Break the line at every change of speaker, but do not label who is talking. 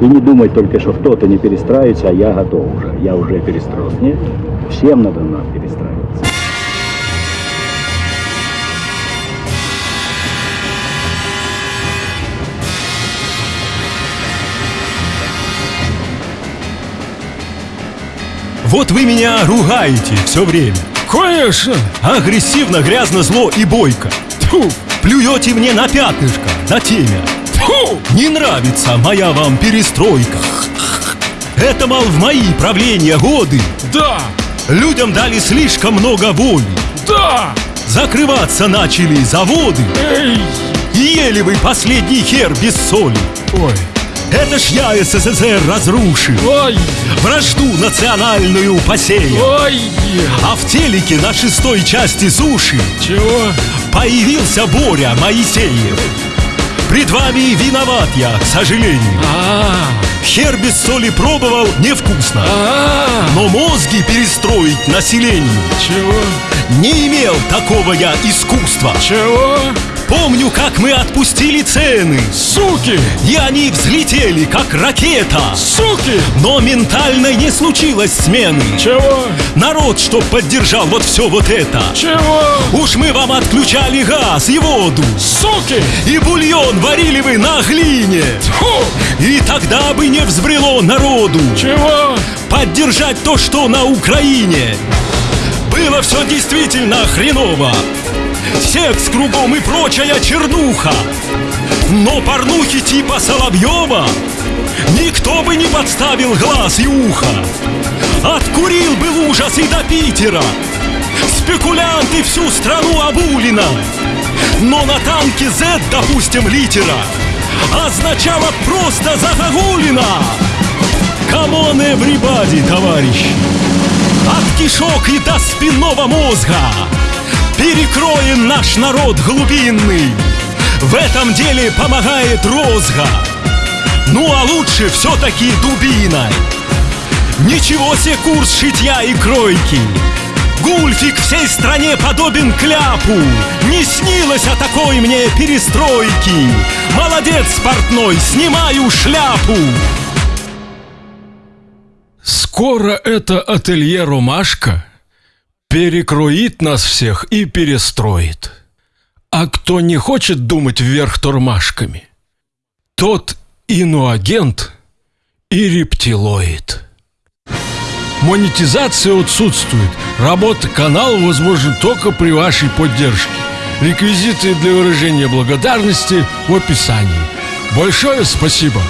И не думать только, что кто-то не перестраивается, а я готов уже. Я уже перестроен. Нет, всем надо нам перестраиваться.
Вот вы меня ругаете все время.
Конечно!
Агрессивно, грязно, зло и бойко.
Тьфу!
Плюете мне на пятнышко, на темя.
Тьфу!
Не нравится моя вам перестройка. Это, мол, в мои правления годы
Да!
Людям дали слишком много воли.
Да!
Закрываться начали заводы.
Эй!
И ели вы последний хер без соли.
Ой!
Это ж я СССР разрушил.
Ой!
Вражду национальную посеял.
Ой!
А в телеке на шестой части суши
Чего?
появился Боря Моисеев. Пред вами виноват я, к сожалению.
А!
Хер без соли пробовал невкусно.
А!
Но мозги перестроить населению
Чего?
Не имел такого я искусства.
Чего?
Помню, как мы отпустили цены.
Суки!
И они взлетели, как ракета.
Суки!
Но ментально не случилось смены.
Чего?
Народ, что поддержал вот все вот это.
Чего?
Уж мы вам отключали газ и воду.
Суки!
И бульон варили вы на глине.
Фу!
И тогда бы не взбрело народу
Чего?
поддержать то, что на Украине. Было все действительно хреново. Секс кругом и прочая чернуха. Но порнухи типа Соловьева Никто бы не подставил глаз и ухо. Откурил бы в ужас и до Питера. Спекулянты всю страну обули на. Но на танке Z, допустим, литера Означало просто загогулина Come on, everybody, товарищи. От кишок и до спинного мозга Перекроен наш народ глубинный. В этом деле помогает розга Ну а лучше все-таки дубиной Ничего себе курс шитья и кройки. Гульфик всей стране подобен кляпу. Не снилось о такой мне перестройки. Молодец, портной, снимаю шляпу.
Скоро это ателье «Ромашка» перекроит нас всех и перестроит. А кто не хочет думать вверх тормашками, тот иноагент и рептилоид. Монетизация отсутствует. Работа канала возможна только при вашей поддержке. Реквизиты для выражения благодарности в описании. Большое спасибо!